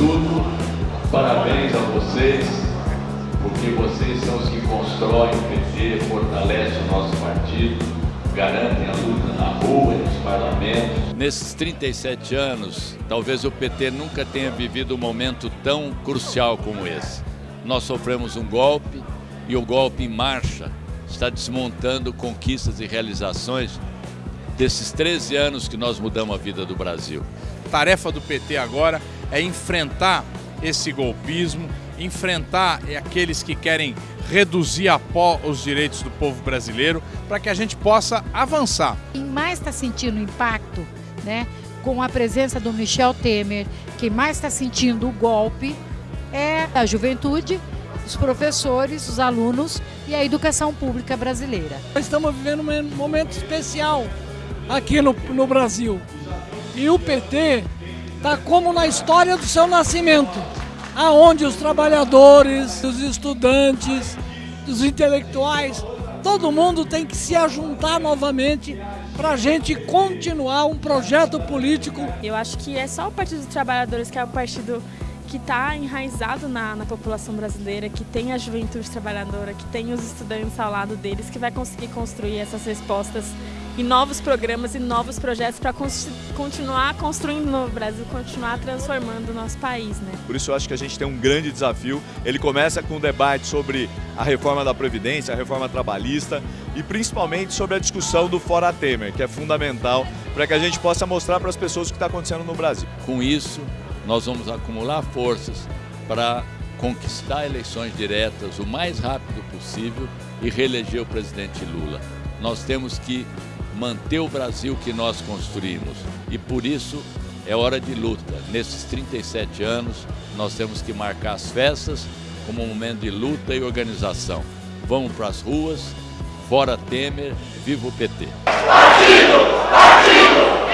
tudo, parabéns a vocês, porque vocês são os que constroem o PT, fortalecem o nosso partido, garantem a luta na rua e nos parlamentos. Nesses 37 anos, talvez o PT nunca tenha vivido um momento tão crucial como esse. Nós sofremos um golpe e o golpe em marcha está desmontando conquistas e realizações desses 13 anos que nós mudamos a vida do Brasil. A tarefa do PT agora é enfrentar esse golpismo, enfrentar aqueles que querem reduzir a pó os direitos do povo brasileiro para que a gente possa avançar. Quem mais está sentindo o impacto, né, com a presença do Michel Temer, quem mais está sentindo o golpe é a juventude, os professores, os alunos e a educação pública brasileira. Estamos vivendo um momento especial aqui no, no Brasil. E o PT está como na história do seu nascimento, aonde os trabalhadores, os estudantes, os intelectuais, todo mundo tem que se ajuntar novamente para a gente continuar um projeto político. Eu acho que é só o Partido dos Trabalhadores que é o partido que está enraizado na, na, população brasileira, que tem a juventude trabalhadora, que tem os estudantes ao lado deles, que vai conseguir construir essas respostas e novos programas e novos projetos para continuar construindo no Brasil, continuar transformando o nosso país. Né? Por isso eu acho que a gente tem um grande desafio. Ele começa com um debate sobre a reforma da Previdência, a reforma trabalhista e principalmente sobre a discussão do Fora Temer, que é fundamental para que a gente possa mostrar para as pessoas o que está acontecendo no Brasil. Com isso, nós vamos acumular forças para conquistar eleições diretas o mais rápido possível e reeleger o presidente Lula. Nós temos que manter o Brasil que nós construímos e por isso é hora de luta. Nesses 37 anos, nós temos que marcar as festas como um momento de luta e organização. Vamos para as ruas, fora Temer, viva o PT! Partido! Partido!